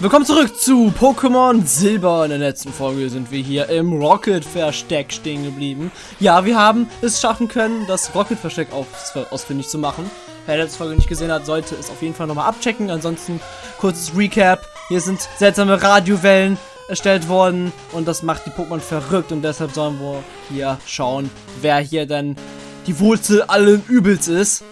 Willkommen zurück zu Pokémon Silber. In der letzten Folge sind wir hier im Rocket-Versteck stehen geblieben. Ja, wir haben es schaffen können, das Rocket-Versteck aus ausfindig zu machen. Wer letzte Folge nicht gesehen hat, sollte es auf jeden Fall nochmal abchecken. Ansonsten kurzes Recap. Hier sind seltsame Radiowellen erstellt worden und das macht die Pokémon verrückt und deshalb sollen wir hier schauen, wer hier denn die Wurzel allen Übels ist.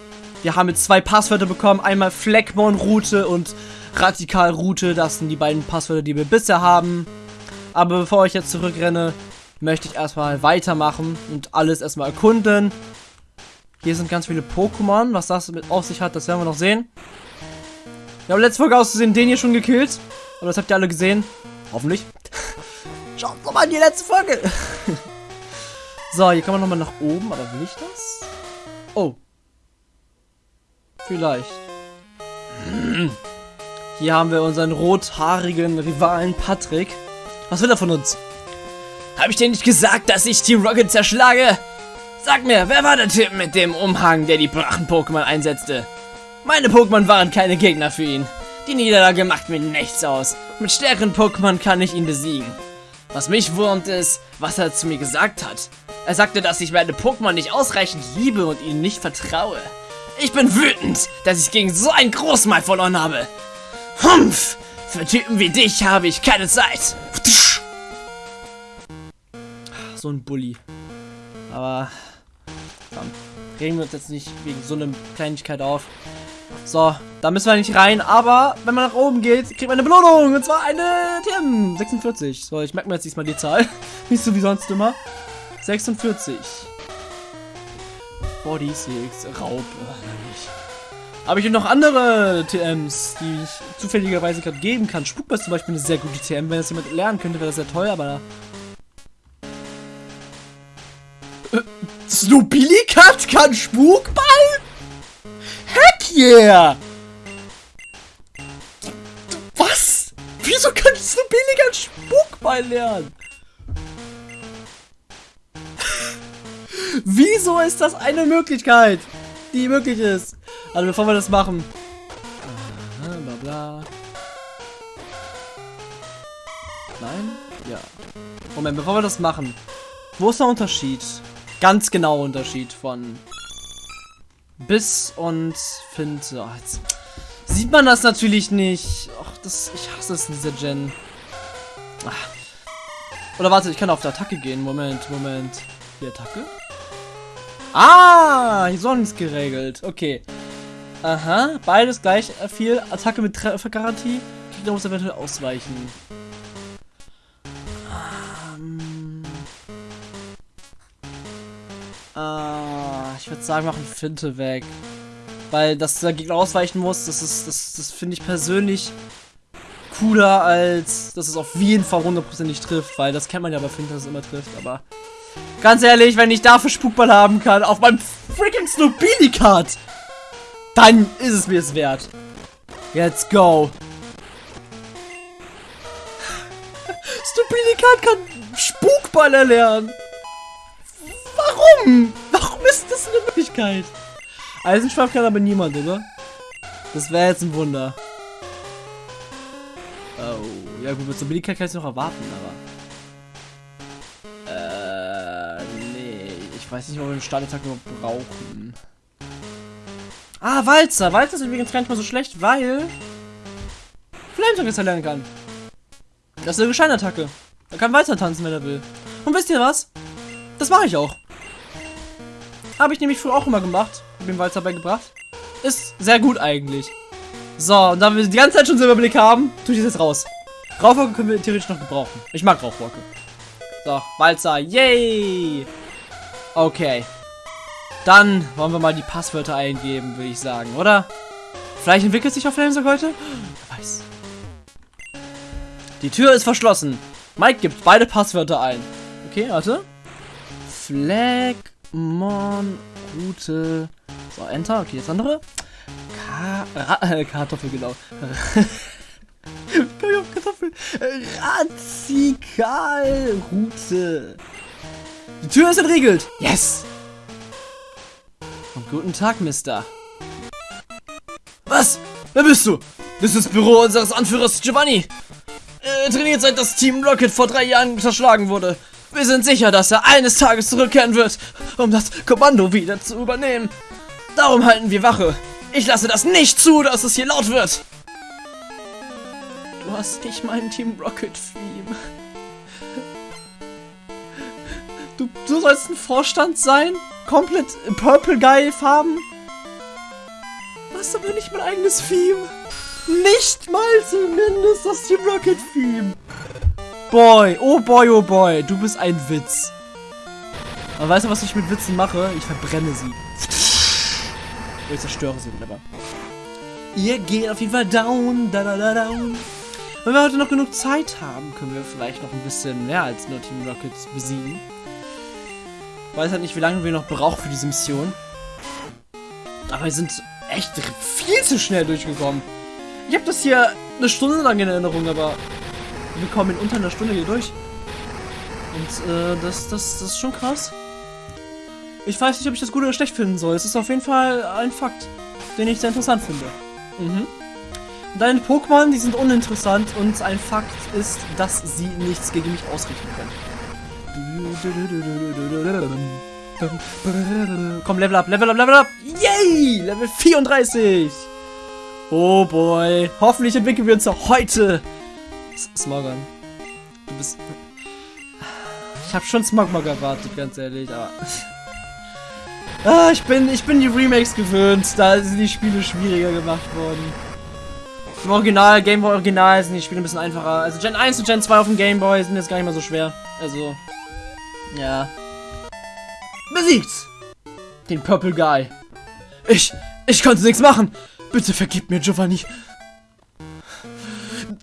Wir haben jetzt zwei Passwörter bekommen, einmal Fleckmon-Route und Radikal-Route. Das sind die beiden Passwörter, die wir bisher haben. Aber bevor ich jetzt zurückrenne, möchte ich erstmal weitermachen und alles erstmal erkunden. Hier sind ganz viele Pokémon. Was das mit auf sich hat, das werden wir noch sehen. Wir haben letzte Folge auszusehen den hier schon gekillt. Aber das habt ihr alle gesehen. Hoffentlich. Schaut doch mal in die letzte Folge. so, hier kann man nochmal nach oben. Aber will ich das? Oh. Vielleicht. Hier haben wir unseren rothaarigen Rivalen Patrick. Was will er von uns? Hab ich dir nicht gesagt, dass ich Team Rocket zerschlage? Sag mir, wer war der Typ mit dem Umhang, der die Brachen-Pokémon einsetzte? Meine Pokémon waren keine Gegner für ihn. Die Niederlage macht mir nichts aus. Mit stärkeren Pokémon kann ich ihn besiegen. Was mich wurmt ist, was er zu mir gesagt hat. Er sagte, dass ich meine Pokémon nicht ausreichend liebe und ihnen nicht vertraue. Ich bin wütend, dass ich gegen so einen Großmal verloren habe. Humpf! Für Typen wie dich habe ich keine Zeit. So ein Bully. Aber, komm, regen wir uns jetzt nicht wegen so einer Kleinigkeit auf. So, da müssen wir nicht rein, aber wenn man nach oben geht, kriegt man eine Belohnung. Und zwar eine TM 46. So, ich merke mir jetzt diesmal die Zahl. nicht so wie sonst immer. 46. 46. Raub. Äh, Habe ich noch andere TMs, die ich zufälligerweise gerade geben kann. Spukball ist zum Beispiel eine sehr gute TM. Wenn das jemand lernen könnte, wäre das sehr toll, aber... Äh, Snobilikat kann Spukball? Heck yeah! Was? Wieso kann Snobilikat Spukball lernen? Wieso ist das eine Möglichkeit, die möglich ist? Also bevor wir das machen. Aha, bla bla. Nein? Ja. Moment, bevor wir das machen. Wo ist der Unterschied? Ganz genau Unterschied von Biss und Finte. Oh, jetzt sieht man das natürlich nicht. Ach, das, ich hasse es in dieser Gen. Ach. Oder warte, ich kann auf die Attacke gehen. Moment, Moment. Die Attacke? Ah, hier ist nichts geregelt. Okay. Aha, beides gleich viel. Attacke mit Treffergarantie. Gegner muss eventuell ausweichen. Ähm. Ah, ich würde sagen, machen Finte weg. Weil, dass der Gegner ausweichen muss, das ist, das, das finde ich persönlich cooler, als dass es auf jeden Fall hundertprozentig trifft, weil das kennt man ja bei Finte, dass es immer trifft, aber Ganz ehrlich, wenn ich dafür Spukball haben kann, auf meinem freaking Snobili-Card, dann ist es mir es wert. Let's go. Snobili-Card kann Spukball erlernen. Warum? Warum ist das eine Möglichkeit? Eisenschwamm kann aber niemand, oder? Das wäre jetzt ein Wunder. Oh, ja gut, mit Snobili-Card kann ich noch erwarten, aber... weiß nicht, ob wir einen Startattack überhaupt brauchen. Ah, Walzer. Walzer ist übrigens gar nicht mal so schlecht, weil Flametalk jetzt erlernen kann. Das ist eine Gescheinattacke. Er kann weiter tanzen, wenn er will. Und wisst ihr was? Das mache ich auch. Habe ich nämlich früher auch immer gemacht. Hab den Walzer beigebracht. Ist sehr gut eigentlich. So, und da wir die ganze Zeit schon Silberblick haben, tue ich das jetzt raus. Rauchwolke können wir theoretisch noch gebrauchen. Ich mag Rauchwolke. So, Walzer, yay! Okay. Dann wollen wir mal die Passwörter eingeben, würde ich sagen, oder? Vielleicht entwickelt sich auf Flamesog heute? Wer weiß. Die Tür ist verschlossen. Mike gibt beide Passwörter ein. Okay, warte. Flagmon Route. So, Enter. Okay, jetzt andere. Ka äh, Kartoffel, genau. Kartoffel. Radikal Route. Die Tür ist entriegelt. Yes. Guten Tag, Mister. Was? Wer bist du? Das ist das Büro unseres Anführers Giovanni. Er trainiert seit das Team Rocket vor drei Jahren zerschlagen wurde. Wir sind sicher, dass er eines Tages zurückkehren wird, um das Kommando wieder zu übernehmen. Darum halten wir Wache. Ich lasse das nicht zu, dass es hier laut wird. Du hast nicht mein Team Rocket Theme. Du, du sollst ein Vorstand sein? Komplett Purple Guy Farben? Du hast aber nicht mein eigenes Theme. Nicht mal zumindest das Team Rocket Theme. Boy, oh boy, oh boy, du bist ein Witz. Aber weißt du, was ich mit Witzen mache? Ich verbrenne sie. Ich zerstöre sie wunderbar. Ihr geht auf jeden Fall down, da da da down. Wenn wir heute noch genug Zeit haben, können wir vielleicht noch ein bisschen mehr als nur Team Rocket besiegen. Weiß halt nicht, wie lange wir noch brauchen für diese Mission. Aber wir sind echt viel zu schnell durchgekommen. Ich habe das hier eine Stunde lang in Erinnerung, aber wir kommen in unter einer Stunde hier durch. Und äh, das, das, das ist schon krass. Ich weiß nicht, ob ich das gut oder schlecht finden soll. Es ist auf jeden Fall ein Fakt, den ich sehr interessant finde. Mhm. Deine Pokémon, die sind uninteressant und ein Fakt ist, dass sie nichts gegen mich ausrichten können. Komm, Level up, Level up, Level up. Yay! Level 34. Oh boy. Hoffentlich entwickeln wir uns heute. Smogon. Du bist... Ich habe schon Smogmog erwartet, ganz ehrlich, aber... ah, ich bin, ich bin die Remakes gewöhnt. Da sind die Spiele schwieriger gemacht worden. Im Original, Game Boy Original sind die Spiele ein bisschen einfacher. Also Gen 1 und Gen 2 auf dem Game Boy sind jetzt gar nicht mal so schwer. Also, ja. Besiegt! Den Purple Guy. Ich, ich konnte nichts machen. Bitte vergib mir, Giovanni.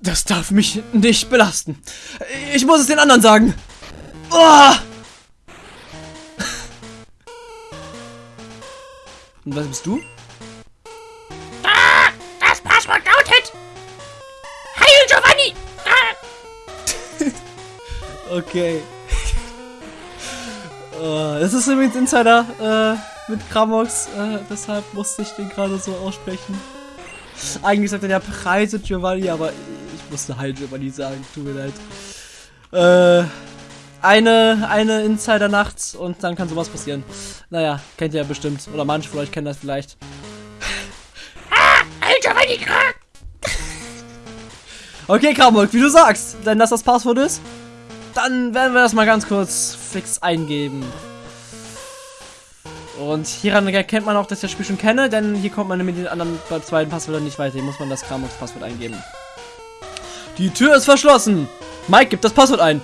Das darf mich nicht belasten. Ich muss es den anderen sagen. Oh! Und was bist du? Ah, das Passwort lautet Heil Giovanni! Ah. okay. Uh, das ist übrigens Insider äh, mit Kramox, äh, deshalb musste ich den gerade so aussprechen. Eigentlich sagt er ja Preise Giovanni, aber ich musste Heil Giovanni sagen, tut mir leid. Äh, eine, eine Insider-Nacht und dann kann sowas passieren. Naja, kennt ihr ja bestimmt. Oder manche von euch kennen das vielleicht. Ah, Giovanni! Okay, Kramolk, wie du sagst, wenn das das Passwort ist, dann werden wir das mal ganz kurz fix eingeben. Und hieran erkennt man auch, dass ich das Spiel schon kenne, denn hier kommt man mit den anderen zweiten Passwörtern nicht weiter. Hier muss man das Kramox-Passwort eingeben. Die Tür ist verschlossen. Mike gibt das Passwort ein.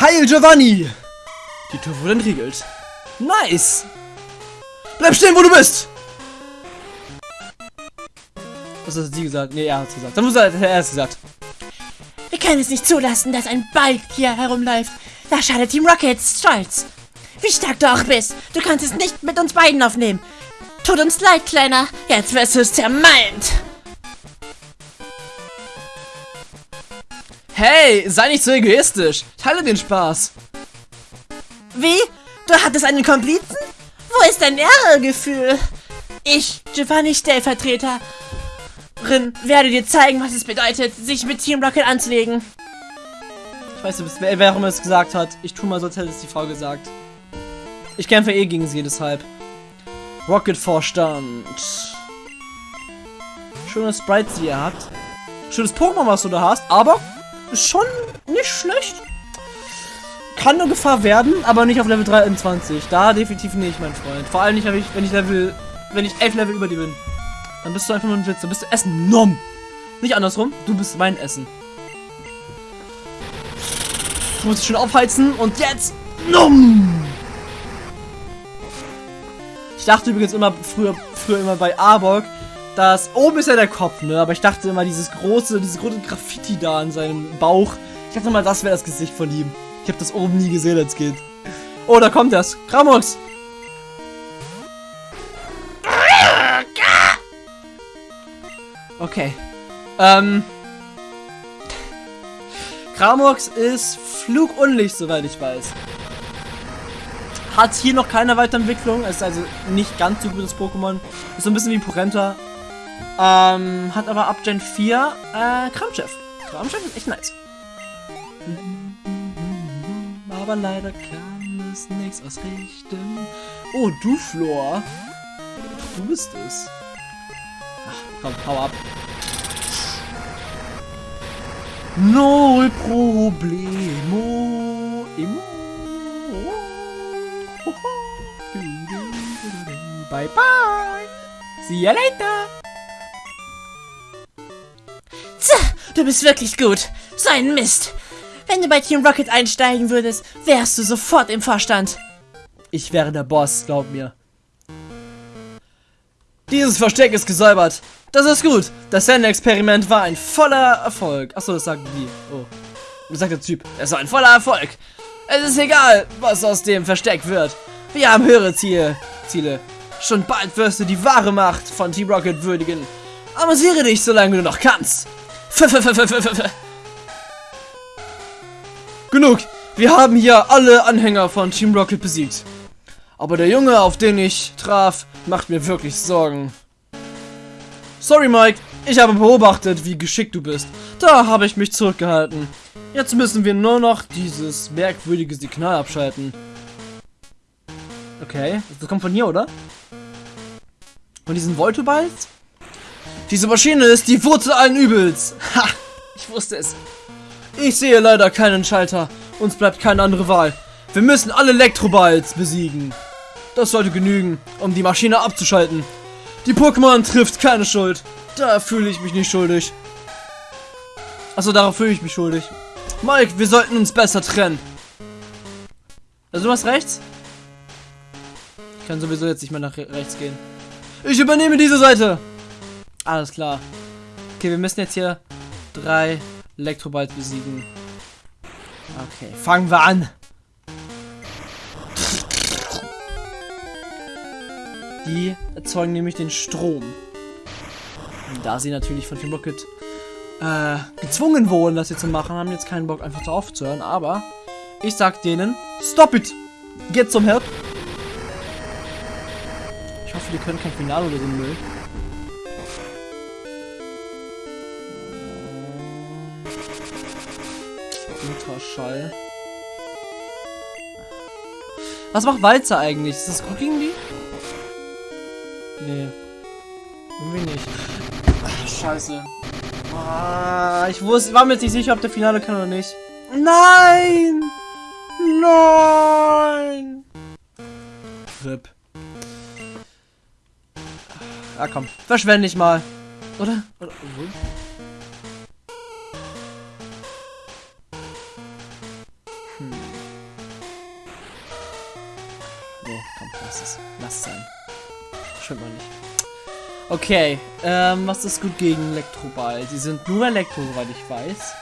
Heil Giovanni! Die Tür wurde entriegelt. Nice! Bleib stehen, wo du bist! Was hat sie gesagt? Nee, er hat es gesagt. Dann muss er, er es gesagt. Können es nicht zulassen, dass ein Ball hier herumläuft. Da schadet Team Rockets stolz. Wie stark du auch bist, du kannst es nicht mit uns beiden aufnehmen. Tut uns leid, Kleiner. Jetzt wirst du es zermalmt. Hey, sei nicht so egoistisch. Teile den Spaß. Wie? Du hattest einen Komplizen? Wo ist dein Ehrgefühl? Ich, Giovanni Stellvertreterin, werde dir zeigen, was es bedeutet, sich mit Team Rocket anzulegen. Ich weiß nicht, wer, wer es gesagt hat. Ich tue mal so, als hätte es die Frau gesagt. Ich kämpfe eh gegen sie, deshalb. Rocket-Vorstand. Schönes Sprites, die ihr habt. Schönes Pokémon, was du da hast, aber schon nicht schlecht. Kann eine Gefahr werden, aber nicht auf Level 23. Da definitiv nicht, mein Freund. Vor allem nicht, wenn ich, Level, wenn ich 11 Level über dir bin. Dann bist du einfach nur ein Witz. Dann bist du Essen. Nom. Nicht andersrum. Du bist mein Essen. Du musst dich schön aufheizen und jetzt. Nom. Ich dachte übrigens immer früher, früher immer bei Arbok, dass oben ist ja der Kopf, ne? Aber ich dachte immer, dieses große, dieses große Graffiti da an seinem Bauch. Ich dachte mal, das wäre das Gesicht von ihm. Ich habe das oben nie gesehen als Kind. Oh, da kommt das. Kramox. Okay. Ähm. Kramox ist flugunlicht, soweit ich weiß. Hat hier noch keine Weiterentwicklung. Ist also nicht ganz so gutes Pokémon. Ist so ein bisschen wie Porenta. Ähm, hat aber ab Gen 4 äh, Kramchef. Kramchef ist echt nice. Aber leider kann es nichts ausrichten. Oh, du, Flor. Du bist es. Ach, komm, hau ab. Null Problemo. Emo. Bye bye. See you later. Tja, du bist wirklich gut. So ein Mist. Wenn du bei Team Rocket einsteigen würdest, wärst du sofort im Vorstand. Ich wäre der Boss, glaub mir. Dieses Versteck ist gesäubert. Das ist gut. Das Sand-Experiment war ein voller Erfolg. Achso, das sagt die. Oh. Das sagt der Typ. Es war ein voller Erfolg. Es ist egal, was aus dem Versteck wird. Wir haben höhere Ziele. Ziele. Schon bald wirst du die wahre Macht von Team Rocket würdigen. Amüsiere dich, solange du noch kannst. Genug. Wir haben hier alle Anhänger von Team Rocket besiegt. Aber der Junge, auf den ich traf, macht mir wirklich Sorgen. Sorry, Mike. Ich habe beobachtet, wie geschickt du bist. Da habe ich mich zurückgehalten. Jetzt müssen wir nur noch dieses merkwürdige Signal abschalten. Okay, das kommt von hier, oder? Von diesen Voltoballs? Diese Maschine ist die Wurzel allen Übels. Ha! Ich wusste es. Ich sehe leider keinen Schalter. Uns bleibt keine andere Wahl. Wir müssen alle Elektroballs besiegen. Das sollte genügen, um die Maschine abzuschalten. Die Pokémon trifft keine Schuld. Da fühle ich mich nicht schuldig. Achso, darauf fühle ich mich schuldig. Mike, wir sollten uns besser trennen. Also du hast rechts? Ich kann sowieso jetzt nicht mehr nach re rechts gehen. Ich übernehme diese Seite. Alles klar. Okay, wir müssen jetzt hier drei Elektroballs besiegen. Okay, fangen wir an. Die erzeugen nämlich den Strom. Und da sie natürlich von Team Rocket äh, gezwungen wurden, das hier zu machen, haben jetzt keinen Bock, einfach aufzuhören. Aber ich sag denen, stop it! Get some help! Ich hoffe, die können kein Finale oder so Müll. Ultraschall. Was macht Walzer eigentlich? Ist das Cooking Bee? Nee. Scheiße. Ah, ich wusste, war mir jetzt nicht sicher, ob der Finale kann oder nicht. Nein! Nein! RIP. Ah, komm. Verschwende ich mal. Oder? Oder? Okay, ähm, was ist gut gegen Elektroball? Sie sind nur Elektro, soweit ich weiß.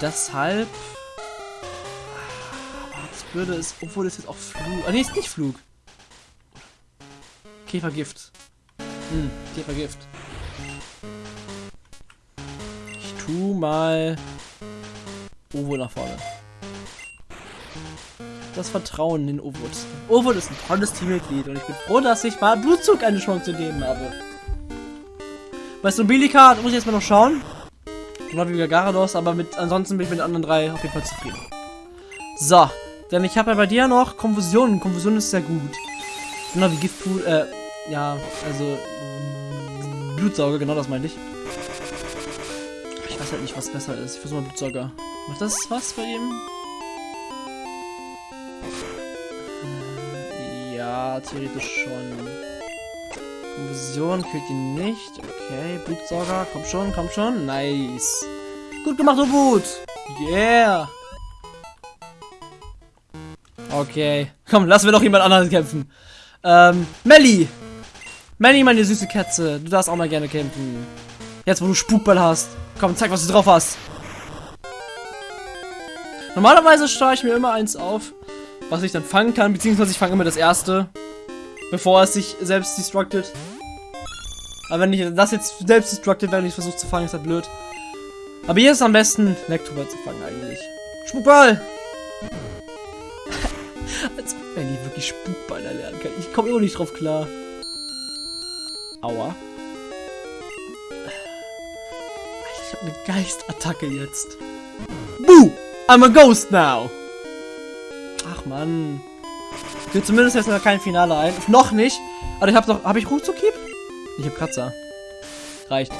Deshalb... Ah, das Blöde ist, obwohl es jetzt auch Flug... Ah, nee, ist nicht Flug. Käfergift. Hm, Käfergift. Ich tu mal... Ovo nach vorne. Das Vertrauen in Ovud. Ovud ist ein tolles Teammitglied und ich bin froh, dass ich mal Blutzug eine Chance gegeben habe. Bei Nobilika muss ich jetzt mal noch schauen. Genau wie Garados, aber mit ansonsten bin ich mit den anderen drei auf jeden Fall zufrieden. So, denn ich habe ja bei dir noch Konfusion. Konfusion ist sehr gut. Genau wie Giftpool, äh, ja, also Blutsauger, genau das meinte ich. Ich weiß halt nicht, was besser ist. Ich versuche mal Blutsauger. Macht das was bei ihm? Ja, theoretisch schon. Konfusion killt ihn nicht. Okay, Blutsauger, komm schon, komm schon. Nice. Gut gemacht, Ubud. Yeah. Okay. Komm, lassen wir doch jemand anderen kämpfen. Ähm, Melly. Melly, meine süße Katze. Du darfst auch mal gerne kämpfen. Jetzt, wo du Spukball hast. Komm, zeig, was du drauf hast. Normalerweise steuere ich mir immer eins auf, was ich dann fangen kann, beziehungsweise ich fange immer das erste, bevor es sich selbst destructet. Aber wenn ich das jetzt selbst destructed, wenn ich versuche zu fangen, ist das blöd. Aber hier ist am besten, Elektroball zu fangen eigentlich. Spukball! Als ob Benny wirklich Spukball erlernen kann. Ich komme immer nicht drauf klar. Aua. Ich habe eine Geistattacke jetzt. Boo! I'm a ghost now! Ach man. Will zumindest jetzt noch kein Finale ein. Noch nicht. Aber ich habe noch. Habe ich Ruckzuckhieb? Ich habe Kratzer. Reicht.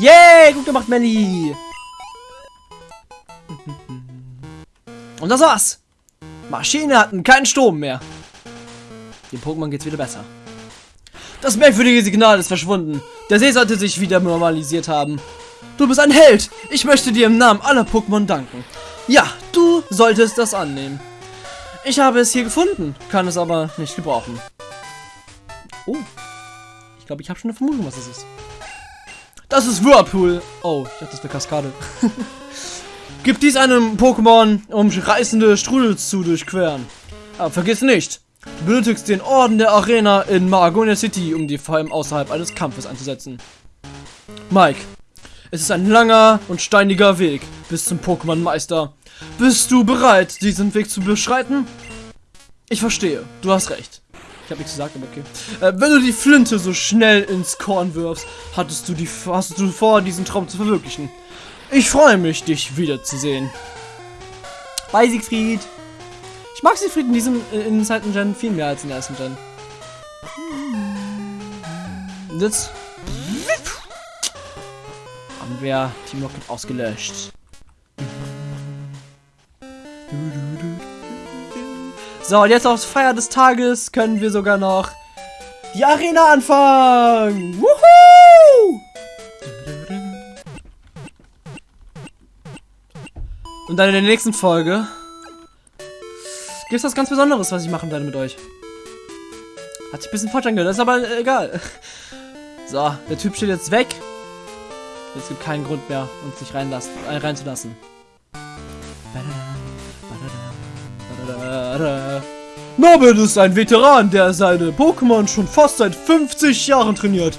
Yay! Gut gemacht, Melly! Und das war's. Maschine hatten keinen Strom mehr. Dem Pokémon geht's wieder besser. Das merkwürdige Signal ist verschwunden. Der See sollte sich wieder normalisiert haben. Du bist ein Held. Ich möchte dir im Namen aller Pokémon danken. Ja, du solltest das annehmen. Ich habe es hier gefunden, kann es aber nicht gebrauchen. Oh. Ich glaube, ich habe schon eine Vermutung, was es ist. Das ist Whirlpool. Oh, ich dachte, das wäre Kaskade. Gib dies einem Pokémon, um reißende Strudel zu durchqueren. Aber vergiss nicht, du benötigst den Orden der Arena in Maragonia City, um die Fallen außerhalb eines Kampfes einzusetzen. Mike, es ist ein langer und steiniger Weg bis zum Pokémon-Meister. Bist du bereit, diesen Weg zu beschreiten? Ich verstehe, du hast recht. Ich habe nichts gesagt, aber okay. Äh, wenn du die Flinte so schnell ins Korn wirfst, hattest du die, hast du vor, diesen Traum zu verwirklichen. Ich freue mich, dich wiederzusehen. Bye, Siegfried. Ich mag Siegfried in diesem in dem zweiten Gen viel mehr als in der ersten Gen. Und jetzt haben wir Team Rocket ausgelöscht. So, und jetzt aufs Feier des Tages können wir sogar noch die Arena anfangen. Wuhu! Und dann in der nächsten Folge gibt es was ganz Besonderes, was ich machen werde mit euch. Hat sich ein bisschen falsch angehört, ist aber äh, egal. So, der Typ steht jetzt weg. Es gibt keinen Grund mehr, uns nicht reinlassen, äh, reinzulassen. Norbert ist ein Veteran, der seine Pokémon schon fast seit 50 Jahren trainiert.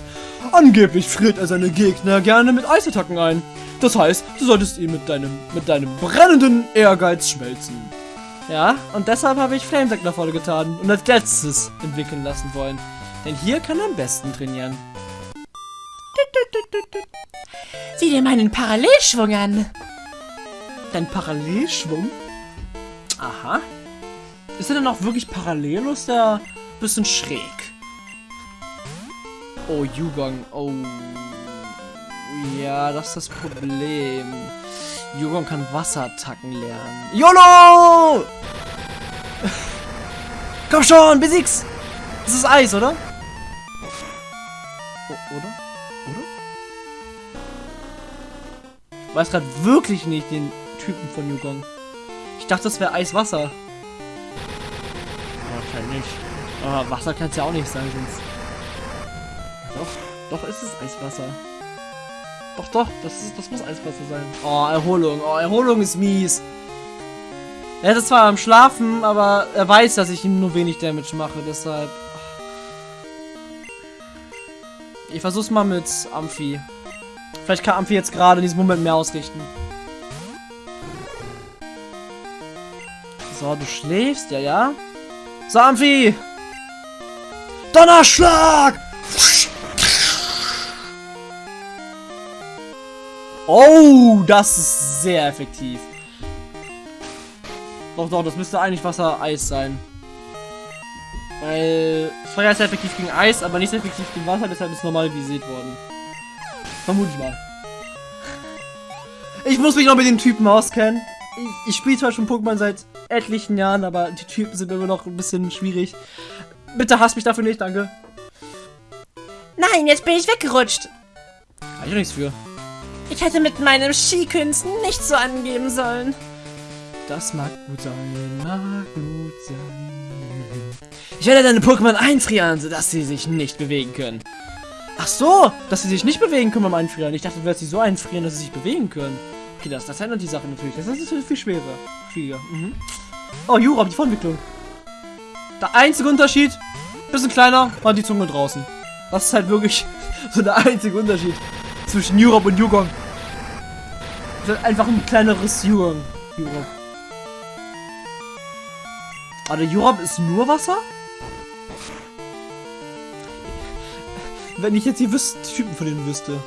Angeblich friert er seine Gegner gerne mit Eisattacken ein. Das heißt, du solltest ihn mit deinem, mit deinem brennenden Ehrgeiz schmelzen. Ja, und deshalb habe ich Flamesack nach vorne getan und als letztes entwickeln lassen wollen. Denn hier kann er am besten trainieren. Sieh dir meinen Parallelschwung an. Dein Parallelschwung? Aha. Ist er denn auch wirklich parallel oder ist der ein bisschen schräg? Oh, Yugong. Oh. Ja, das ist das Problem. Yugong kann Wasserattacken lernen. YOLO! Komm schon, besieg's! Das ist Eis, oder? O oder? Oder? Ich weiß gerade wirklich nicht den Typen von Yugong. Ich dachte, das wäre Eiswasser. Wahrscheinlich nicht. Aber Wasser kann es ja auch nicht sein, sonst. Doch, doch ist es Eiswasser. Doch, doch, das, ist, das muss Eiswasser sein. Oh, Erholung. Oh, Erholung ist mies. Er ist zwar am Schlafen, aber er weiß, dass ich ihm nur wenig Damage mache, deshalb. Ich versuch's mal mit Amphi. Vielleicht kann Amphi jetzt gerade in diesem Moment mehr ausrichten. So, du schläfst, ja, ja. So, Amphi! Donnerschlag! Oh, das ist sehr effektiv. Doch, doch, das müsste eigentlich Wasser-Eis sein. Weil Feuer ist effektiv gegen Eis, aber nicht effektiv gegen Wasser, deshalb ist normalisiert worden. Vermute ich mal. Ich muss mich noch mit den Typen auskennen. Ich, ich spiele zwar schon Pokémon seit etlichen Jahren, aber die Typen sind immer noch ein bisschen schwierig. Bitte hasst mich dafür nicht, danke. Nein, jetzt bin ich weggerutscht. Kann ich auch nichts für. Ich hätte mit meinem Skikünsten nicht so angeben sollen. Das mag gut sein, mag gut sein. Ich werde deine Pokémon einfrieren, sodass sie sich nicht bewegen können. Ach so, dass sie sich nicht bewegen können beim Einfrieren. Ich dachte, du wirst sie so einfrieren, dass sie sich bewegen können. Okay, das, das ändert die Sache natürlich. Das ist natürlich viel schwerer. Schwieriger. Mhm. Oh, Jura, die Vorentwicklung. Der einzige Unterschied, bisschen kleiner, war die Zunge draußen. Das ist halt wirklich so der einzige Unterschied zwischen Europe und Yugong. Halt einfach ein kleineres Yugong. Europe. Aber der Europe ist nur Wasser? Wenn ich jetzt die, wüs Typen von denen wüsste.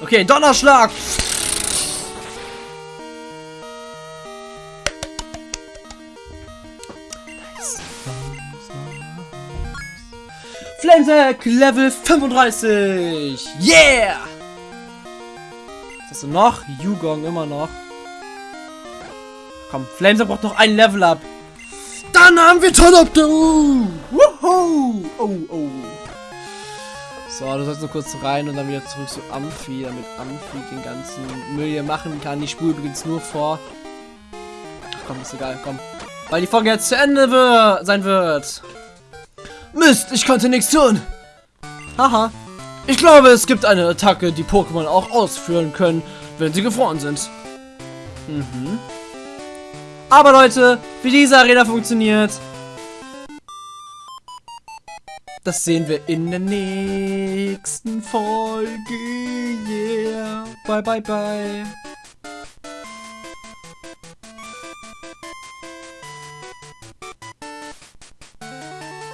Okay, Donnerschlag. Flamesack Level 35. Yeah! Was hast du noch? Yugong immer noch. Komm, Flamesack braucht noch ein Level up. Dann haben wir Tonopter. Woohoo! Oh, oh. So, du sollst nur kurz rein und dann wieder zurück zu Amphi, damit Amphi den ganzen Müll hier machen kann. Die Spur übrigens nur vor. Ach komm, ist egal, komm. Weil die Folge jetzt zu Ende wird, sein wird. Mist, ich konnte nichts tun. Haha. Ich glaube, es gibt eine Attacke, die Pokémon auch ausführen können, wenn sie gefroren sind. Mhm. Aber Leute, wie diese Arena funktioniert, das sehen wir in der nächsten Folge. Yeah. Bye, bye, bye.